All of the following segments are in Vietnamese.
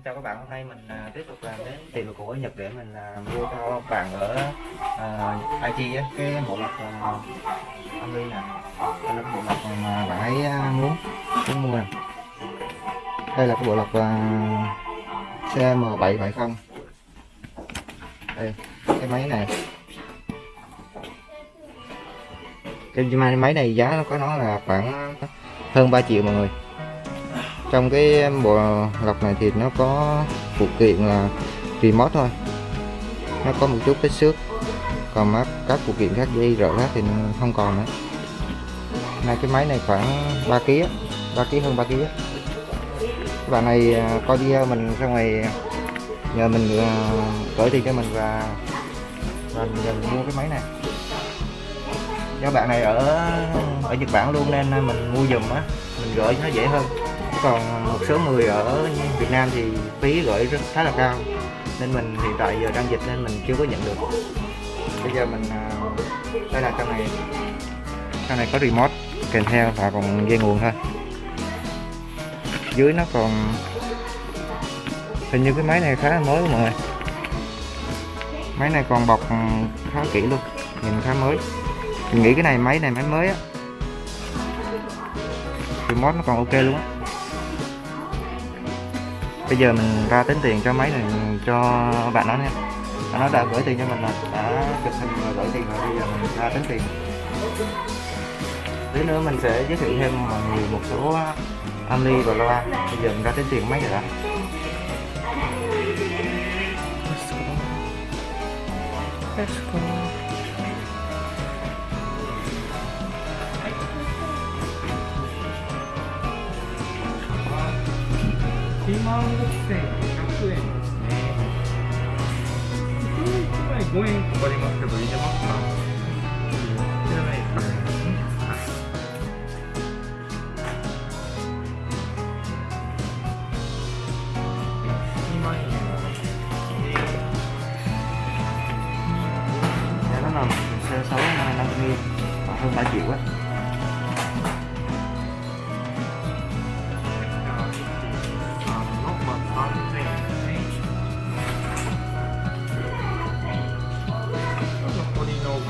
Xin chào các bạn, hôm nay mình à, tiếp tục làm đến tiệm đồ cổ ở Nhật để mình à, mua cho bạn ở à, uh, IT á, cái bộ lọc à, uh, âm ly nè. Đây là cái bộ lọc mà bạn ấy à, muốn muốn mua nè. Đây là cái bộ lọc à, uh, CM770 đây cái máy này. Cái máy này giá nó có nó là khoảng hơn 3 triệu mọi người trong cái bộ lọc này thì nó có phụ kiện là remote thôi. Nó có một chút cái xước, còn các phụ kiện khác dây rỡ khác thì không còn nữa. Nay cái máy này khoảng 3 kg 3 kg hơn 3 kg các bạn này à, coi video mình ra ngoài, nhờ mình à, gửi tiền cho mình và và nhờ mình mua cái máy này. Do bạn này ở ở Nhật Bản luôn nên à, mình mua dùm á, mình gửi nó dễ hơn còn một số người ở Việt Nam thì phí gửi rất khá là cao. Nên mình hiện tại giờ đang dịch nên mình chưa có nhận được. Bây giờ mình à, đây là trong này trong này có remote kèm theo và còn dây nguồn thôi. Dưới nó còn hình như cái máy này khá là mới mọi người. Máy này còn bọc khá kỹ luôn, nhìn khá mới. Mình nghĩ cái này, máy này, máy mới á. Remote nó còn ok luôn á bây giờ mình ra tính tiền cho máy này cho bạn nó nha. Nó đã gửi tiền cho mình rồi, đã chụp hình và gửi tiền rồi, bây giờ mình ra tính tiền. Tí nữa mình sẽ giới thiệu thêm mọi người một số ờ, âm và loa. Bây giờ mình ra tính tiền máy rồi đã Let's go. 5円かかりますけど入れます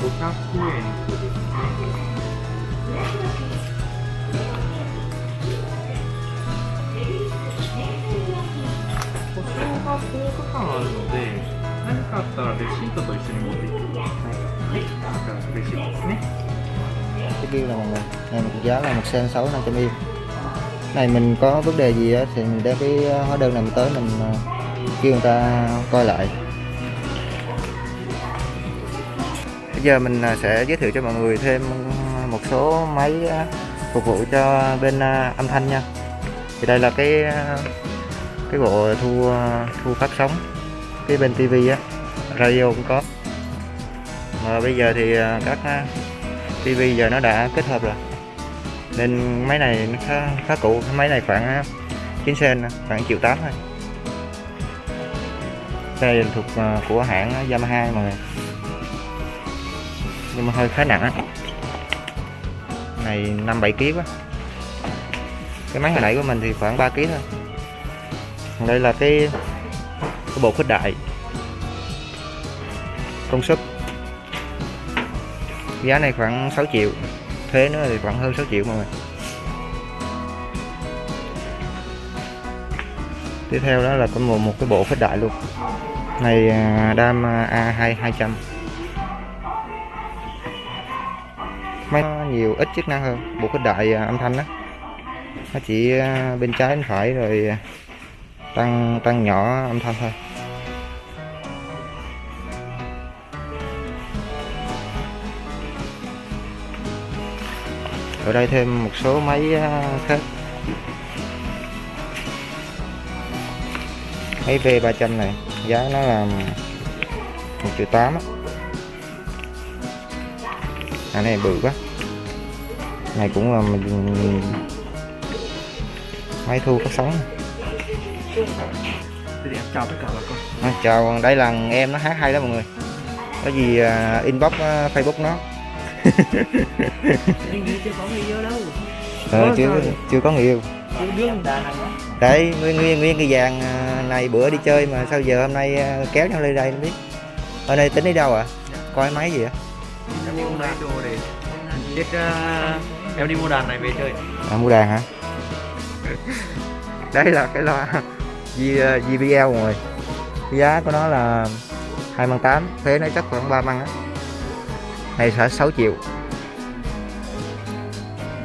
500円とですね。保証が10日間あるので、何かあったらレシートと一緒に持っていってください。はい、こちらのレシートですね。 cái bill là mọi người này một giá là một sen 6 500 yên này mình có vấn đề gì á thì mình đem cái hóa đơn này mình tới mình ờ, kêu người ta coi lại Bây giờ mình à, sẽ giới thiệu cho mọi người thêm một số máy à, phục vụ cho bên à, âm thanh nha. Thì đây là cái cái bộ thu thu phát sóng. Cái bên tivi á radio cũng có. Mà bây giờ thì các tivi TV giờ nó đã kết hợp rồi. Nên máy này nó khá, khá cũ. Máy này khoảng 9 sen khoảng triệu tám thôi. Đây là thuộc của hãng Yamaha mọi người nhưng mà hơi khá nặng á. Này 5 7 kg quá. Cái máy hồi nãy của mình thì khoảng 3 kg thôi. Còn đây là cái, cái bộ khuếch đại. Công suất. Giá này khoảng 6 triệu. Thuế nữa thì khoảng hơn 6 triệu mọi người. Tiếp theo đó là có một, một cái bộ khuếch đại luôn. Này à, đam à, A2 200 máy nhiều ít chức năng hơn. Bộ phích đại à, âm thanh đó. Nó chỉ à, bên trái, bên phải rồi à, tăng tăng nhỏ âm thanh thôi. Ở đây thêm một số máy khác. Máy V300 này, giá nó là 1 triệu 8 á à này bự quá. Này cũng là mình máy thu phát sóng. Chào tất cả bà con. à, chào đây là em nó hát hay đó mọi người. Có gì à, inbox à, facebook nó. Chưa có người yêu đâu. ờ, chưa chưa có người yêu. Đấy nguyên nguyên nguyên cái vàng à, này bữa đi chơi mà sao giờ hôm nay ờ, kéo nhau lên đây không biết. Ở đây tính đi đâu ạ coi máy gì ạ em đi mua đồ để biết uh, em đi mua đàn này về chơi. À, mua đàn hả? Đây là cái loa J, ờ, JBL rồi. Giá của nó là hai 万 tám thuế nó chắc khoảng 3 măng á. Này sẽ 6 triệu.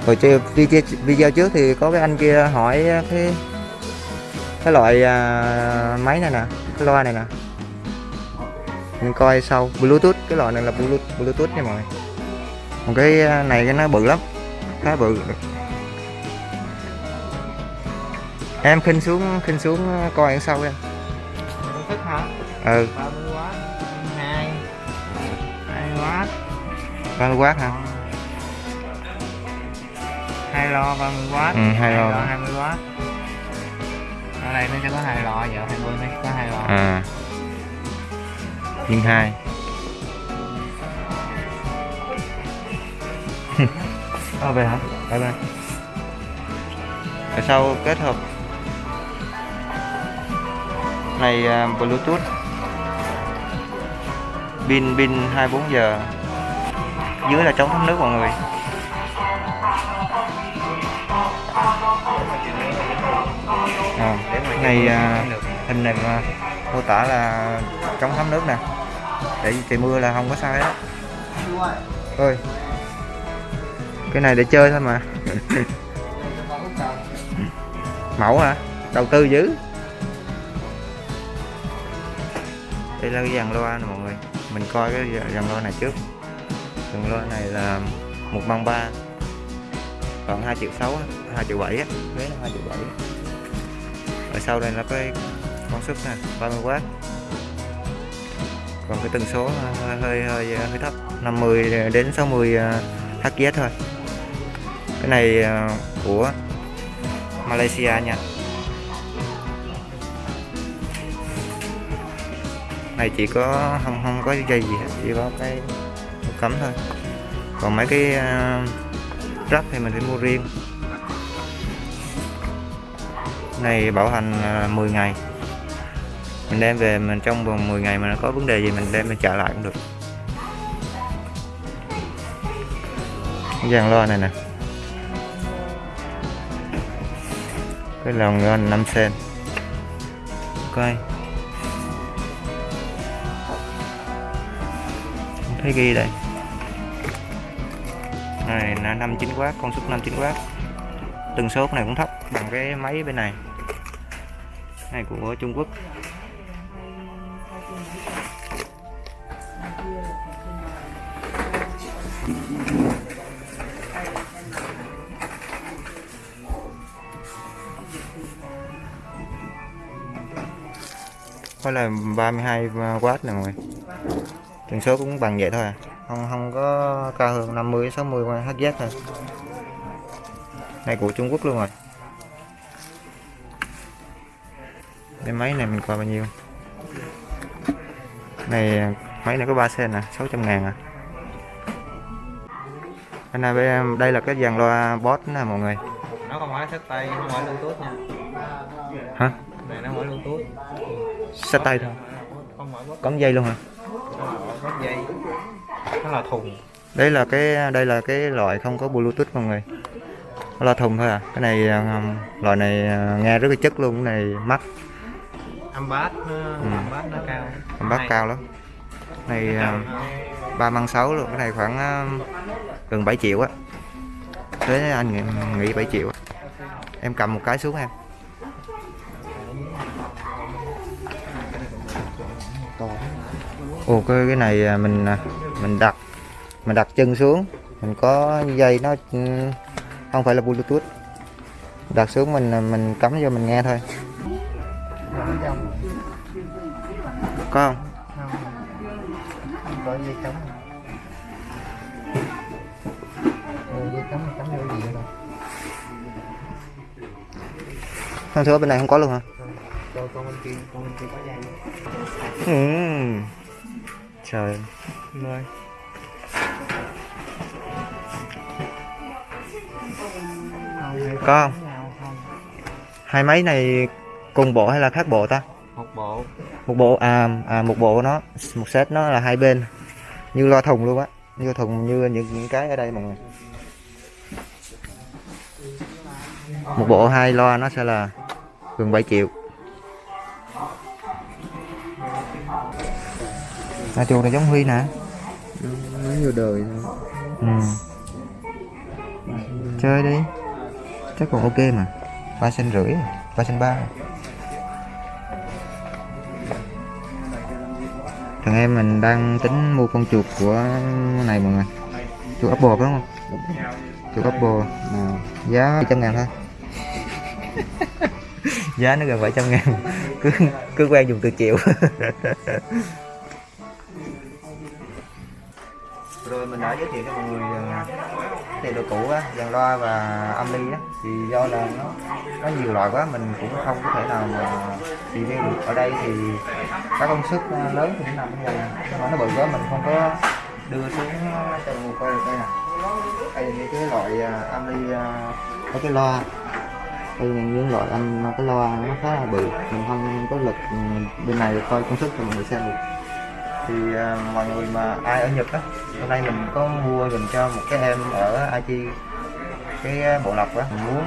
Rồi chơi video, video trước thì có cái anh kia hỏi cái cái loại à, máy này nè cái loa này nè mình coi sau. Bluetooth cái loại này là bluetooth bluetooth nha mọi người. Còn cái à, này cái nó bự lắm. Khá bự. Em khinh xuống khinh xuống coi đằng sau em thức hả? Ừ. 30W 2 2W 30W hả? Hai lo 30W Ừ, hai lo. 20W ở đây nó sẽ có hai lọ giờ hai bên nó có hai lọ à nhưng hai. Ờ về hả? Bye bye. Ở sau kết hợp này à, Bluetooth. Pin pin 24 giờ. Dưới là chống thấm nước mọi người. À, này à, hình này mà mô tả là chống thấm nước nè để trời mưa là không có sao hết ơi cái này để chơi thôi mà. Mẫu hả? Đầu tư dữ. Đây là cái dàn loa nè mọi người. Mình coi cái dàn loa này trước. Dàn loa này là một bằng ba. Khoảng 2 triệu 6 2 triệu 7 á. Vé nó 2 triệu 7 ở sau đây là cái công suất nè 30W còn cái tần số à, hơi hơi hơi, hơi thấp 50 đến 60 à, Hz thôi. Cái này của Malaysia nha. Này chỉ có không không có dây gì hết chỉ có cái cắm thôi. Còn mấy cái uh, rắc thì mình phải mua riêng. Này bảo hành à, 10 ngày mình đem về mình trong vòng 10 ngày mà nó có vấn đề gì mình đem mình trả lại cũng được. Dàn loa này nè. Cái lồng ngon 5 sen coi không thấy ghi đây. Này là 59W công suất 59W tần số này cũng thấp bằng cái máy bên này. Này, của Trung Quốc. Có là 32W nè mọi người. Tần số cũng bằng vậy thôi à. Không không có cao hơn 50 60 Hz thôi này của Trung Quốc luôn rồi. Cái máy này mình coi bao nhiêu? Này máy này có 3 sen nè 600 ngàn à. Cái này đây là cái dàn loa boss nè mọi người. Nó không phải sách tay không phải bluetooth nha. Hả? Này nó không phải bluetooth sách tay. Thôi cắm dây luôn hả? Dây nó là thùng. Đây là cái đây là cái loại không có bluetooth mọi người. Nó là thùng thôi à. Cái này um, loại này uh, nghe rất là chất luôn. Cái này mắc. Âm bass nó Ừ. âm bass nó cao. Âm bát cao lắm. Này uh, hơn. ba măng sáu luôn. Cái này khoảng uh, gần 7 triệu á. Thế anh nghĩ, nghĩ 7 triệu em cầm một cái xuống em ồ cái cái này à, mình à, mình đặt mình đặt chân xuống. Mình có dây nó ừ, không phải là bluetooth. Đặt xuống mình à, mình cắm vô mình nghe thôi. Có không? Không có dây cắm. Dây cắm cắm vô gì đâu Thông số bên này không có luôn hả? cho con bên kia con bên kia có dây. Ừ. Trời. Rồi Có không? Hai máy này cùng bộ hay là khác bộ ta? một bộ. Một bộ à, à một bộ nó. Một set nó là hai bên. Như loa thùng luôn á. Như thùng như những những cái ở đây mọi người. Một bộ hai loa nó sẽ là gần 7 triệu à chuột này giống huy nè. Nó nhiều đời ừ. chơi đi. Chắc còn ok mà. Ba sen rưỡi ba sen ba. Thằng em mình đang tính mua con chuột của này mọi người. Chuột apple phải không? Chuột apple à, giá 700 ngàn thôi. Giá nó gần 700 ngàn. Cứ cứ quen dùng từ triệu rồi mình đã giới thiệu cho mọi người ờ, đồ cũ á dàn loa và âm ly á. Thì do là nó nó nhiều loại quá mình cũng không có thể nào mà review được. Ở đây thì các công suất ờ, lớn thì nó nằm ở đây nhưng mà nó bự quá mình không có đưa xuống ờ, cho mọi người coi được đây nè. Đây là cái loại ờ, âm ly có cái loa. Đây là những loại âm cái loa nó khá là bự mình không có lực ừ, bên này coi công suất cho mọi người xem được thì à, mọi người mà ai ở Nhật á, hôm nay mình có mua dùm cho một cái em ở Aichi cái bộ lọc á. Mình muốn,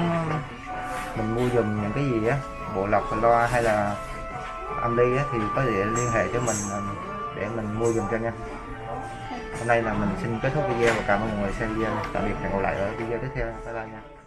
mình mua dùm những cái gì á, bộ lọc loa hay là âm ly á, thì có thể liên hệ cho mình à, để mình mua dùm cho nha. Hôm nay là mình xin kết thúc video và cảm ơn mọi người xem video. Tạm biệt hẹn gặp lại ở video tiếp theo. Bye bye nha.